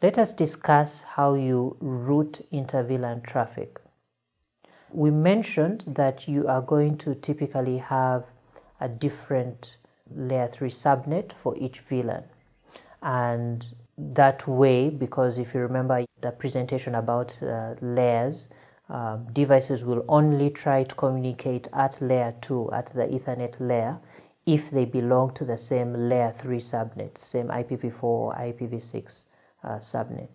Let us discuss how you route inter-VLAN traffic. We mentioned that you are going to typically have a different layer 3 subnet for each VLAN. And that way, because if you remember the presentation about uh, layers, uh, devices will only try to communicate at layer 2, at the Ethernet layer, if they belong to the same layer 3 subnet, same IPv4 or IPv6 uh, Uh, subnet.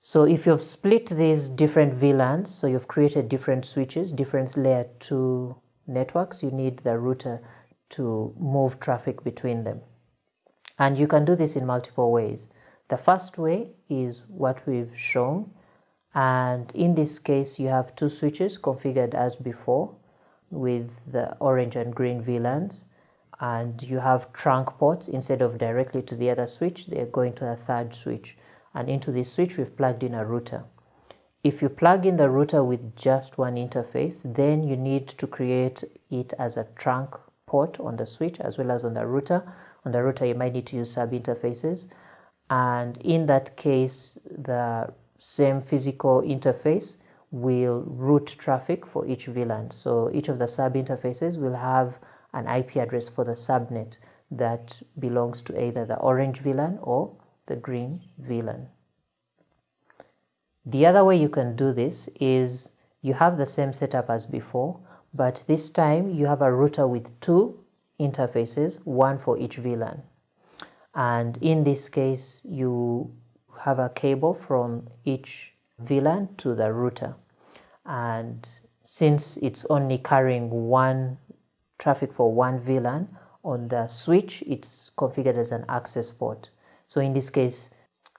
So if you've split these different VLANs, so you've created different switches, different layer 2 networks, you need the router to move traffic between them. And you can do this in multiple ways. The first way is what we've shown. And in this case, you have two switches configured as before with the orange and green VLANs and you have trunk ports instead of directly to the other switch they're going to a third switch. And into this switch we've plugged in a router. If you plug in the router with just one interface then you need to create it as a trunk port on the switch as well as on the router. On the router you might need to use sub interfaces and in that case the same physical interface will route traffic for each VLAN. So each of the sub interfaces will have an IP address for the subnet that belongs to either the orange VLAN or the green VLAN. The other way you can do this is you have the same setup as before, but this time you have a router with two interfaces, one for each VLAN. And in this case, you have a cable from each VLAN to the router. And since it's only carrying one traffic for one VLAN. On the switch, it's configured as an access port. So in this case,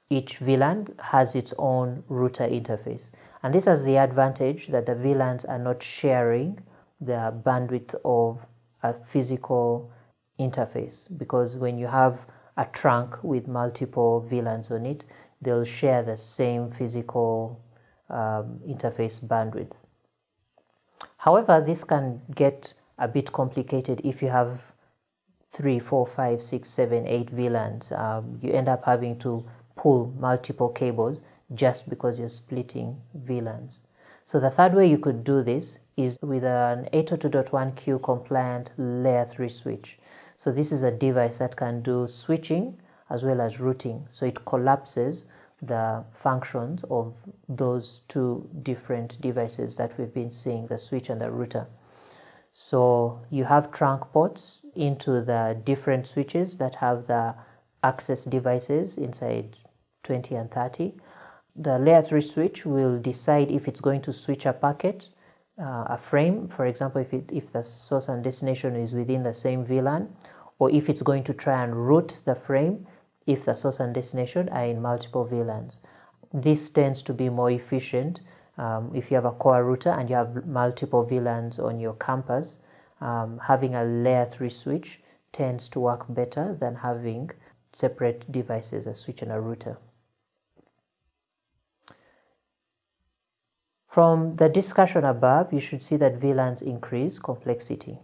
each VLAN has its own router interface. And this has the advantage that the VLANs are not sharing the bandwidth of a physical interface because when you have a trunk with multiple VLANs on it, they'll share the same physical um, interface bandwidth. However, this can get a bit complicated if you have three, four, five, six, seven, eight VLANs. Um, you end up having to pull multiple cables just because you're splitting VLANs. So the third way you could do this is with an 802.1q compliant layer 3 switch. So this is a device that can do switching as well as routing. So it collapses the functions of those two different devices that we've been seeing, the switch and the router. So you have trunk ports into the different switches that have the access devices inside 20 and 30. The layer 3 switch will decide if it's going to switch a packet, uh, a frame, for example, if, it, if the source and destination is within the same VLAN, or if it's going to try and route the frame if the source and destination are in multiple VLANs. This tends to be more efficient um, if you have a core router and you have multiple VLANs on your campus, um, having a layer 3 switch tends to work better than having separate devices, a switch and a router. From the discussion above, you should see that VLANs increase complexity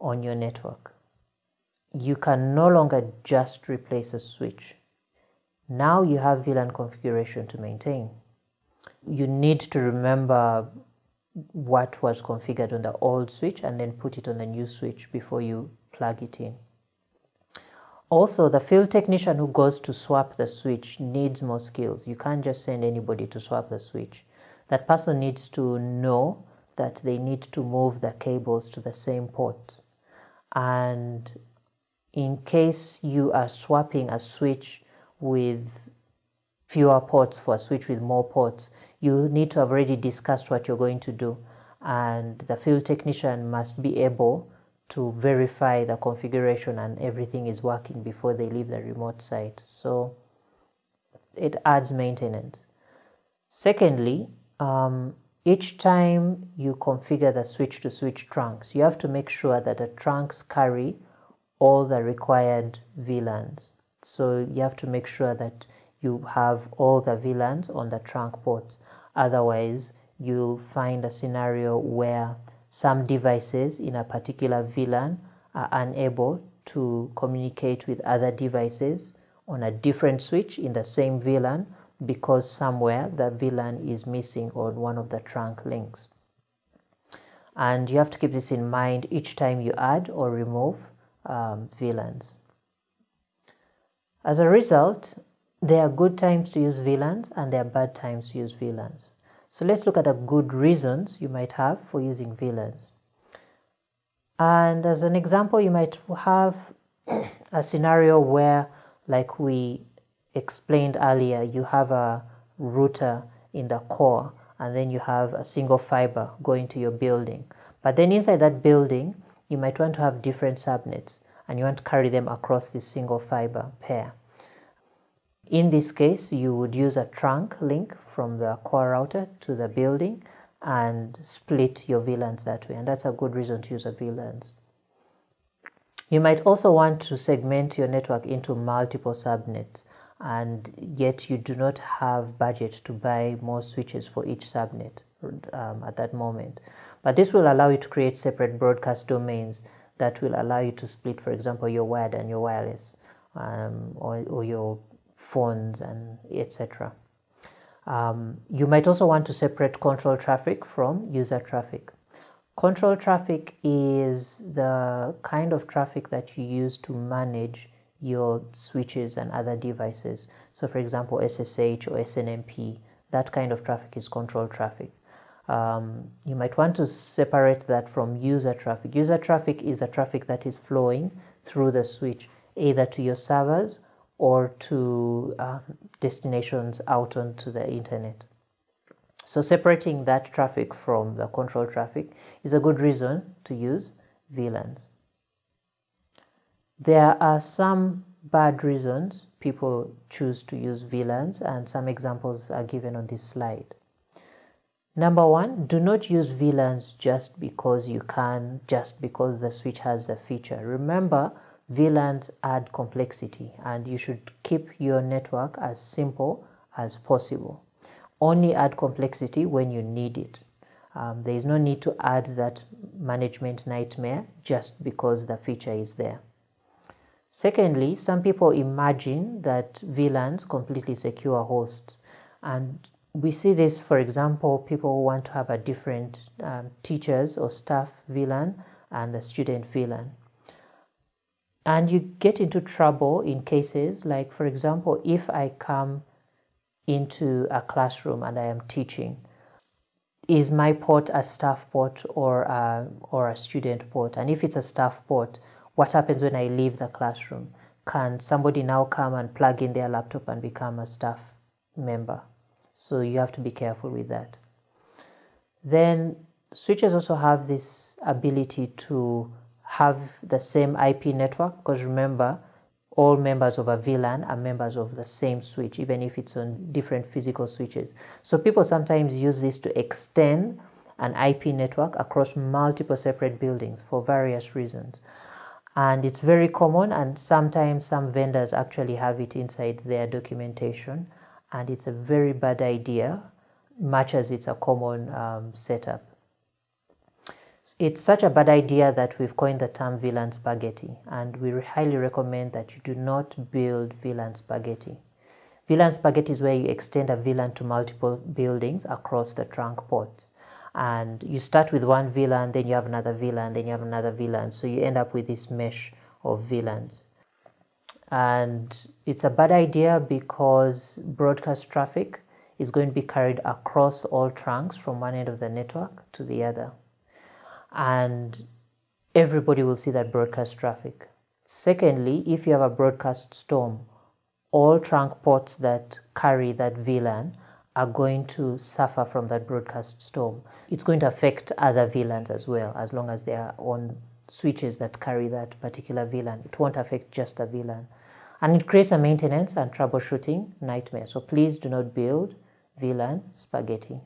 on your network. You can no longer just replace a switch. Now you have VLAN configuration to maintain you need to remember what was configured on the old switch and then put it on the new switch before you plug it in. Also, the field technician who goes to swap the switch needs more skills. You can't just send anybody to swap the switch. That person needs to know that they need to move the cables to the same port. And in case you are swapping a switch with fewer ports for a switch with more ports, you need to have already discussed what you're going to do and the field technician must be able to verify the configuration and everything is working before they leave the remote site. So it adds maintenance. Secondly, um, each time you configure the switch to switch trunks, you have to make sure that the trunks carry all the required VLANs. So you have to make sure that you have all the VLANs on the trunk ports. Otherwise, you'll find a scenario where some devices in a particular VLAN are unable to communicate with other devices on a different switch in the same VLAN because somewhere the VLAN is missing on one of the trunk links. And you have to keep this in mind each time you add or remove um, VLANs. As a result, there are good times to use VLANs and there are bad times to use VLANs. So let's look at the good reasons you might have for using VLANs. And as an example, you might have a scenario where, like we explained earlier, you have a router in the core and then you have a single fiber going to your building. But then inside that building, you might want to have different subnets and you want to carry them across this single fiber pair. In this case, you would use a trunk link from the core router to the building and split your VLANs that way. And that's a good reason to use a VLANs. You might also want to segment your network into multiple subnets and yet you do not have budget to buy more switches for each subnet um, at that moment. But this will allow you to create separate broadcast domains that will allow you to split, for example, your wired and your wireless um, or, or your phones and etc. Um, you might also want to separate control traffic from user traffic. Control traffic is the kind of traffic that you use to manage your switches and other devices. So for example, SSH or SNMP, that kind of traffic is control traffic. Um, you might want to separate that from user traffic. User traffic is a traffic that is flowing through the switch, either to your servers or to uh, destinations out onto the internet. So separating that traffic from the control traffic is a good reason to use VLANs. There are some bad reasons people choose to use VLANs and some examples are given on this slide. Number one, do not use VLANs just because you can, just because the switch has the feature. Remember, VLANs add complexity and you should keep your network as simple as possible. Only add complexity when you need it. Um, there is no need to add that management nightmare just because the feature is there. Secondly, some people imagine that VLANs completely secure hosts. And we see this, for example, people want to have a different um, teachers or staff VLAN and a student VLAN and you get into trouble in cases like for example if i come into a classroom and i am teaching is my port a staff port or a, or a student port? And if it's a staff port what happens when i leave the classroom? Can somebody now come and plug in their laptop and become a staff member? So you have to be careful with that. Then switches also have this ability to have the same IP network because remember all members of a VLAN are members of the same switch even if it's on different physical switches. So people sometimes use this to extend an IP network across multiple separate buildings for various reasons. And it's very common and sometimes some vendors actually have it inside their documentation and it's a very bad idea much as it's a common um, setup. It's such a bad idea that we've coined the term VLAN spaghetti, and we highly recommend that you do not build VLAN spaghetti. VLAN spaghetti is where you extend a VLAN to multiple buildings across the trunk ports. And you start with one VLAN, and then you have another VLAN, then you have another VLAN. So you end up with this mesh of VLANs. And it's a bad idea because broadcast traffic is going to be carried across all trunks from one end of the network to the other and everybody will see that broadcast traffic. Secondly, if you have a broadcast storm, all trunk ports that carry that VLAN are going to suffer from that broadcast storm. It's going to affect other VLANs as well, as long as they are on switches that carry that particular VLAN. It won't affect just the VLAN. And it creates a maintenance and troubleshooting nightmare. So please do not build VLAN spaghetti.